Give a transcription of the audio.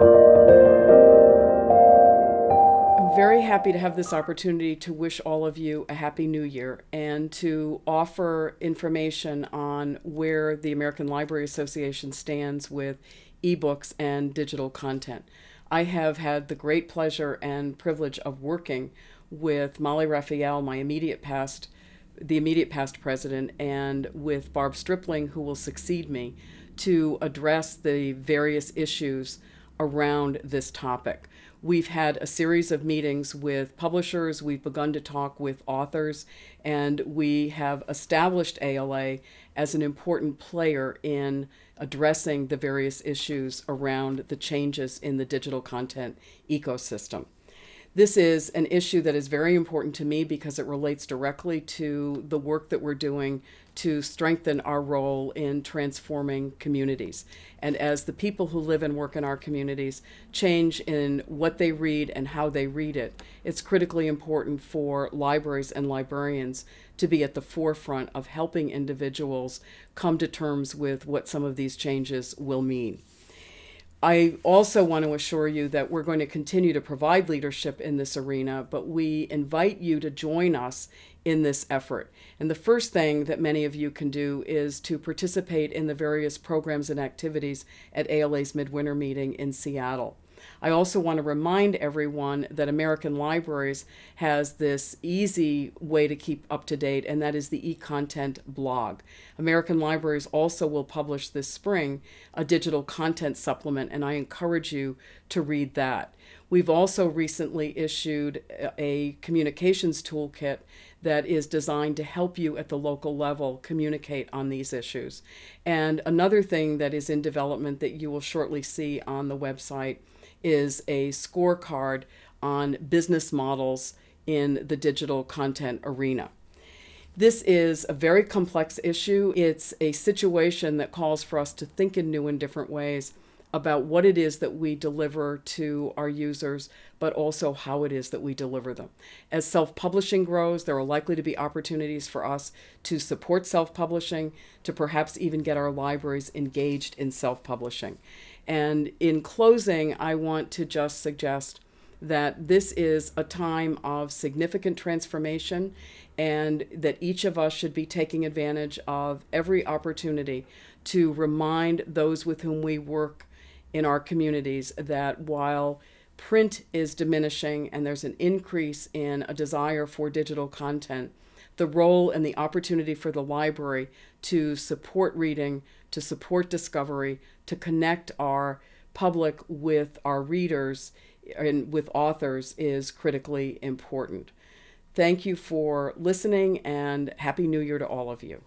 I'm very happy to have this opportunity to wish all of you a happy new year and to offer information on where the American Library Association stands with ebooks and digital content. I have had the great pleasure and privilege of working with Molly Raphael, my immediate past, the immediate past president, and with Barb Stripling, who will succeed me, to address the various issues around this topic. We've had a series of meetings with publishers, we've begun to talk with authors, and we have established ALA as an important player in addressing the various issues around the changes in the digital content ecosystem. This is an issue that is very important to me because it relates directly to the work that we're doing to strengthen our role in transforming communities. And as the people who live and work in our communities change in what they read and how they read it, it's critically important for libraries and librarians to be at the forefront of helping individuals come to terms with what some of these changes will mean. I also want to assure you that we're going to continue to provide leadership in this arena, but we invite you to join us in this effort. And the first thing that many of you can do is to participate in the various programs and activities at ALA's Midwinter Meeting in Seattle. I also want to remind everyone that American Libraries has this easy way to keep up to date, and that is the e-content blog. American Libraries also will publish this spring a digital content supplement, and I encourage you to read that. We've also recently issued a communications toolkit that is designed to help you at the local level communicate on these issues. And another thing that is in development that you will shortly see on the website is a scorecard on business models in the digital content arena. This is a very complex issue. It's a situation that calls for us to think in new and different ways about what it is that we deliver to our users, but also how it is that we deliver them. As self-publishing grows, there are likely to be opportunities for us to support self-publishing, to perhaps even get our libraries engaged in self-publishing. And in closing, I want to just suggest that this is a time of significant transformation and that each of us should be taking advantage of every opportunity to remind those with whom we work in our communities that while print is diminishing and there's an increase in a desire for digital content, the role and the opportunity for the library to support reading, to support discovery, to connect our public with our readers and with authors is critically important. Thank you for listening and Happy New Year to all of you.